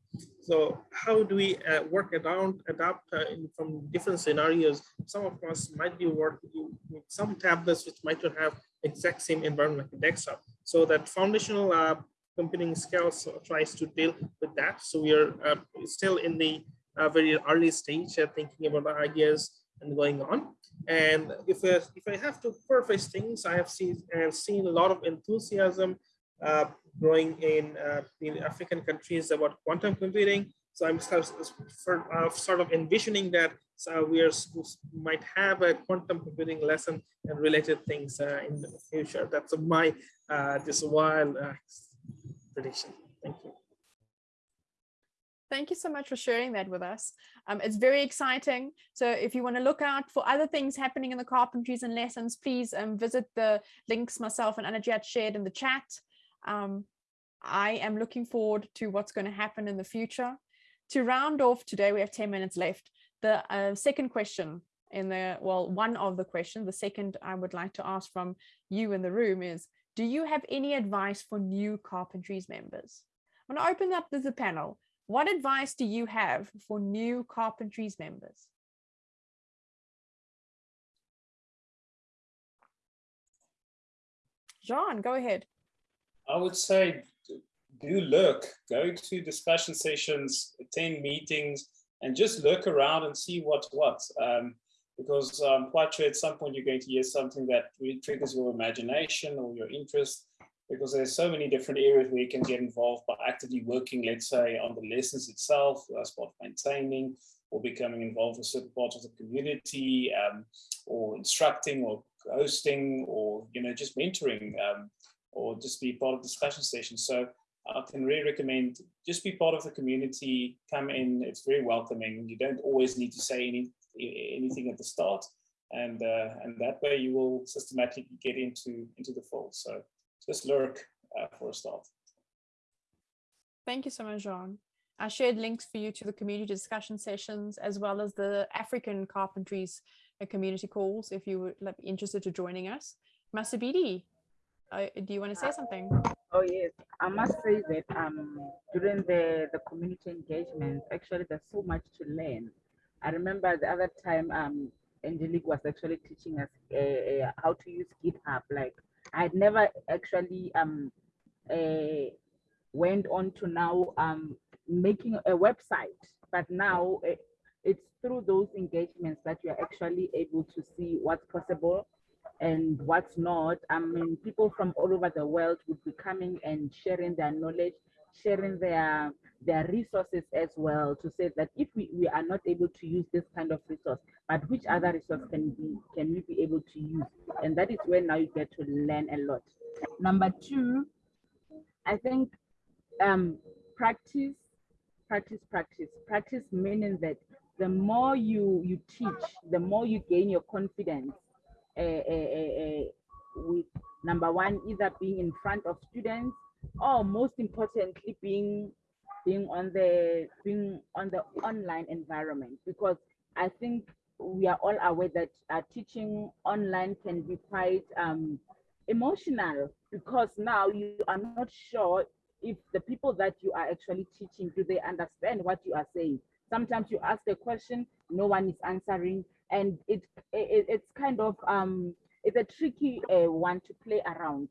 So how do we uh, work around, adapt uh, in, from different scenarios? Some of us might be working with some tablets which might not have exact same environment like desktop. So that foundational uh, computing skills tries to deal with that. So we are uh, still in the uh, very early stage thinking about the ideas and going on. And if, if I have to preface things, I have seen, and seen a lot of enthusiasm uh, growing in, uh, in African countries about quantum computing. So I'm sort of, envisioning that so we are, might have a quantum computing lesson and related things uh, in the future. That's my uh, just wild uh, prediction. Thank you. Thank you so much for sharing that with us. Um, it's very exciting. So if you want to look out for other things happening in the carpentries and lessons, please um, visit the links myself and Annajiat shared in the chat. Um, I am looking forward to what's going to happen in the future. To round off today, we have 10 minutes left. The uh, second question in the, well, one of the questions, the second I would like to ask from you in the room is, do you have any advice for new Carpentries members? I'm going to open up the panel. What advice do you have for new Carpentries members? John, go ahead. I would say do look, go to discussion sessions, attend meetings, and just look around and see what's what. Um, because I'm quite sure at some point you're going to hear something that really triggers your imagination or your interest, because there's so many different areas where you can get involved by actively working, let's say, on the lessons itself, as part maintaining, or becoming involved with certain parts of the community, um, or instructing or hosting, or you know, just mentoring. Um, or just be part of discussion sessions. So I can really recommend just be part of the community, come in, it's very welcoming. You don't always need to say any, anything at the start. And, uh, and that way you will systematically get into, into the fold. So just lurk uh, for a start. Thank you so much, John. I shared links for you to the community discussion sessions as well as the African Carpentries community calls if you would be interested to joining us. Masabidi, uh, do you want to say something? Oh yes, I must say that um during the the community engagement, actually there's so much to learn. I remember the other time um Angelique was actually teaching us uh, uh, how to use GitHub. Like I had never actually um uh, went on to now um making a website, but now it, it's through those engagements that you're actually able to see what's possible and what's not. I mean, people from all over the world would be coming and sharing their knowledge, sharing their their resources as well to say that if we, we are not able to use this kind of resource, but which other resource can be can we be able to use? And that is where now you get to learn a lot. Number two, I think um, practice, practice, practice, practice meaning that the more you you teach, the more you gain your confidence. With number one, either being in front of students, or most importantly, being being on the being on the online environment. Because I think we are all aware that uh, teaching online can be quite um, emotional. Because now you are not sure if the people that you are actually teaching do they understand what you are saying? Sometimes you ask a question no one is answering and it, it it's kind of um it's a tricky uh, one to play around.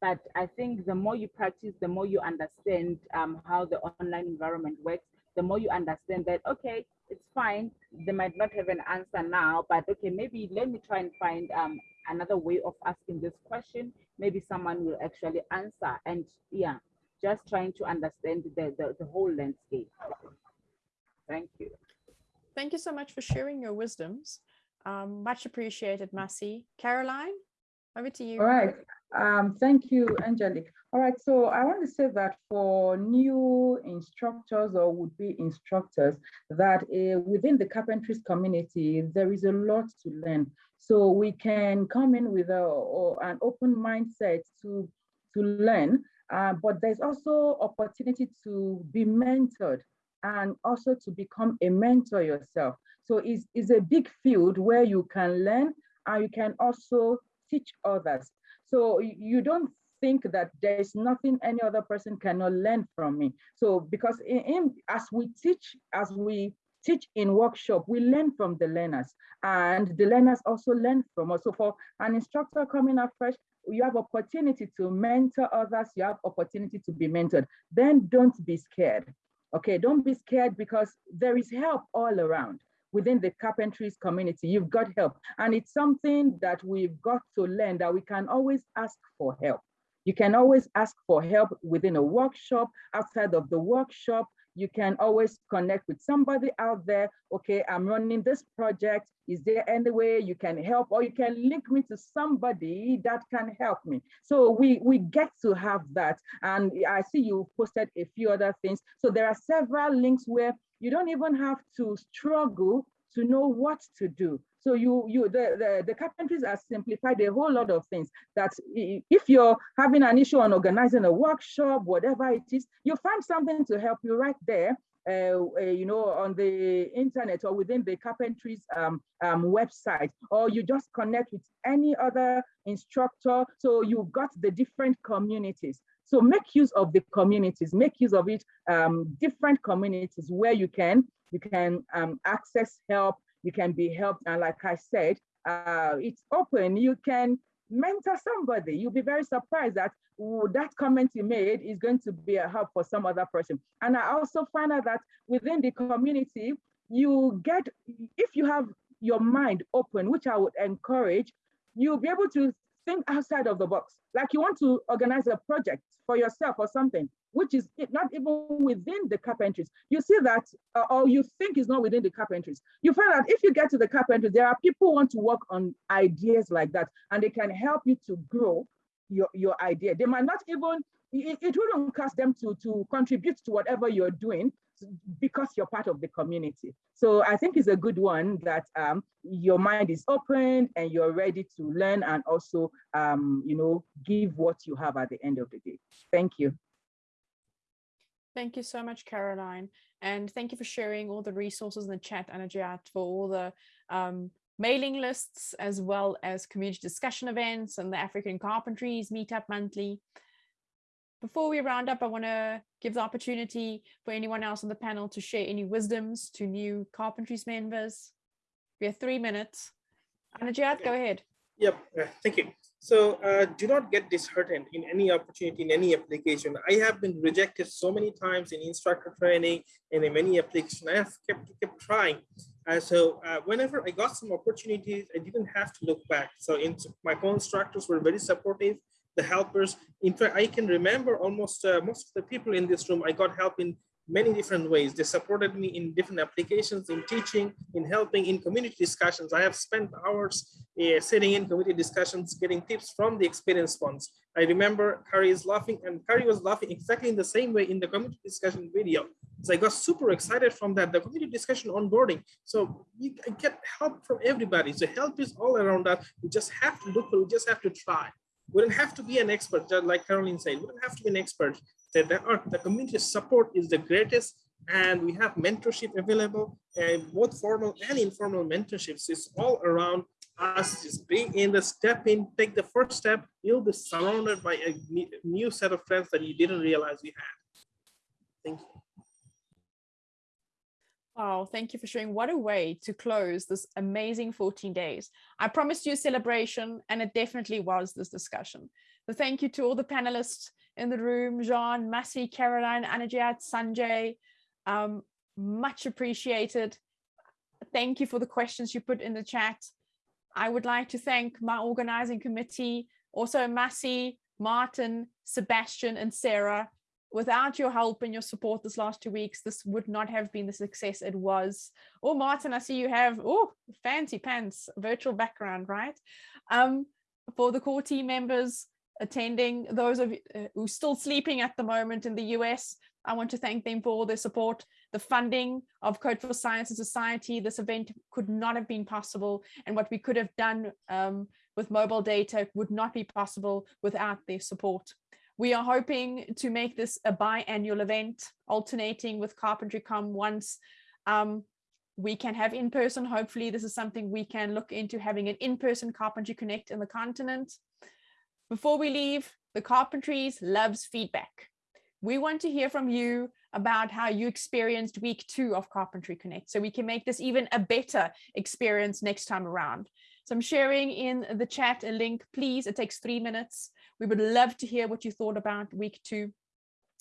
But i think the more you practice the more you understand um, how the online environment works the more you understand that okay it's fine they might not have an answer now but okay maybe let me try and find um, another way of asking this question. Maybe someone will actually answer. And yeah just trying to understand the, the, the whole landscape. Thank you Thank you so much for sharing your wisdoms. Um, much appreciated, Masi. Caroline, over to you. All right. Um, thank you, Angelique. All right, so I want to say that for new instructors or would-be instructors, that uh, within the carpentries community, there is a lot to learn. So we can come in with a, an open mindset to, to learn, uh, but there's also opportunity to be mentored and also to become a mentor yourself. So it's, it's a big field where you can learn and you can also teach others. So you don't think that there is nothing any other person cannot learn from me. So because in, in, as we teach, as we teach in workshop, we learn from the learners and the learners also learn from us. So for an instructor coming up fresh, you have opportunity to mentor others, you have opportunity to be mentored. Then don't be scared. Okay, don't be scared because there is help all around within the carpentries community. You've got help. And it's something that we've got to learn that we can always ask for help. You can always ask for help within a workshop, outside of the workshop, you can always connect with somebody out there. Okay, I'm running this project. Is there any way you can help or you can link me to somebody that can help me? So we, we get to have that. And I see you posted a few other things. So there are several links where you don't even have to struggle to know what to do. So you, you the, the, the carpentries are simplified a whole lot of things that if you're having an issue on organizing a workshop, whatever it is, you find something to help you right there uh, uh, you know, on the internet or within the carpentries um, um, website, or you just connect with any other instructor. So you've got the different communities. So make use of the communities, make use of it, um, different communities where you can, you can um, access help, you can be helped. And like I said, uh, it's open. You can mentor somebody. You'll be very surprised that that comment you made is going to be a help for some other person. And I also find out that within the community, you get, if you have your mind open, which I would encourage, you'll be able to think outside of the box. Like you want to organize a project for yourself or something which is not even within the carpentries. You see that, uh, or you think is not within the carpentries. You find that if you get to the carpentries, there are people who want to work on ideas like that, and they can help you to grow your, your idea. They might not even, it, it wouldn't cost them to, to contribute to whatever you're doing because you're part of the community. So I think it's a good one that um, your mind is open and you're ready to learn and also, um, you know, give what you have at the end of the day. Thank you. Thank you so much, Caroline. And thank you for sharing all the resources in the chat, Annajiat, for all the um, mailing lists, as well as community discussion events and the African Carpentries Meetup Monthly. Before we round up, I want to give the opportunity for anyone else on the panel to share any wisdoms to new Carpentries members. We have three minutes. Annajiat, go ahead. Yep, uh, thank you. So uh, do not get disheartened in any opportunity, in any application. I have been rejected so many times in instructor training and in many applications. I have kept, kept trying. Uh, so uh, whenever I got some opportunities, I didn't have to look back. So in, my co-instructors were very supportive, the helpers. In fact, I can remember almost uh, most of the people in this room, I got help in many different ways. They supported me in different applications, in teaching, in helping, in community discussions. I have spent hours uh, sitting in community discussions, getting tips from the experienced ones. I remember Kari is laughing and Kari was laughing exactly in the same way in the community discussion video. So I got super excited from that, the community discussion onboarding. So you get help from everybody. So help is all around us. We just have to look, we just have to try. We don't have to be an expert, just like Caroline said, we don't have to be an expert. That the community support is the greatest and we have mentorship available and both formal and informal mentorships is all around us just being in the step in take the first step you'll be surrounded by a new set of friends that you didn't realize you had thank you Oh, thank you for sharing. What a way to close this amazing 14 days. I promised you a celebration, and it definitely was this discussion. So thank you to all the panelists in the room, Jean, Massey, Caroline, Annajiat, Sanjay, um, much appreciated. Thank you for the questions you put in the chat. I would like to thank my organizing committee, also Massey, Martin, Sebastian, and Sarah. Without your help and your support this last two weeks, this would not have been the success it was. Oh, Martin, I see you have, oh, fancy pants, virtual background, right? Um, for the core team members attending, those of you uh, who are still sleeping at the moment in the US, I want to thank them for all their support. The funding of Code for Science and Society, this event could not have been possible. And what we could have done um, with mobile data would not be possible without their support. We are hoping to make this a biannual event, alternating with CarpentryCon once um, we can have in person. Hopefully, this is something we can look into having an in-person Carpentry Connect in the continent. Before we leave, the Carpentries loves feedback. We want to hear from you about how you experienced week two of Carpentry Connect so we can make this even a better experience next time around. So I'm sharing in the chat a link, please. It takes three minutes. We would love to hear what you thought about week two.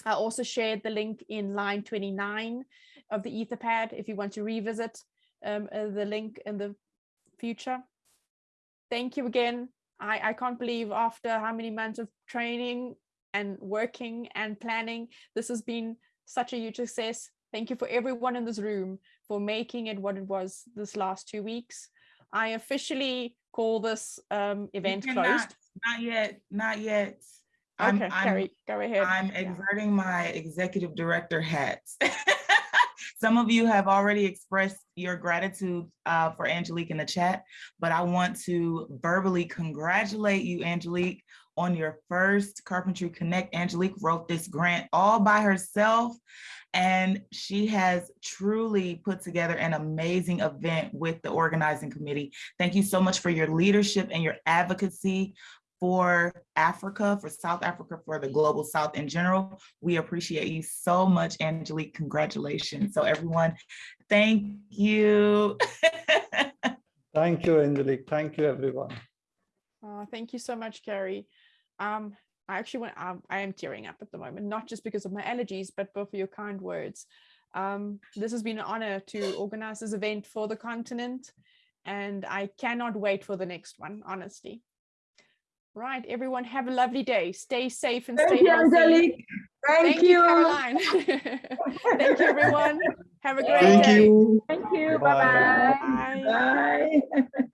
I also shared the link in line 29 of the Etherpad if you want to revisit um, uh, the link in the future. Thank you again. I, I can't believe after how many months of training and working and planning. This has been such a huge success. Thank you for everyone in this room for making it what it was this last two weeks. I officially call this um, event closed. Not yet, not yet. I'm, okay, I'm, Kari, go ahead. I'm exerting my executive director hats. <laughs> Some of you have already expressed your gratitude uh, for Angelique in the chat, but I want to verbally congratulate you, Angelique, on your first Carpentry Connect. Angelique wrote this grant all by herself and she has truly put together an amazing event with the organizing committee. Thank you so much for your leadership and your advocacy for Africa, for South Africa, for the global South in general. We appreciate you so much, Angelique. Congratulations. So everyone, thank you. <laughs> thank you, Angelique. Thank you, everyone. Oh, thank you so much, Kari. Um, I actually went, um, I am tearing up at the moment, not just because of my allergies, but both for your kind words. Um, this has been an honor to organize this event for the continent, and I cannot wait for the next one, honestly. Right, everyone have a lovely day. Stay safe and Thank stay you, healthy. Angelique. Thank, Thank you, Caroline. <laughs> Thank you, everyone. Have a great Thank day. You. Thank you. Bye-bye. Bye. Bye. <laughs>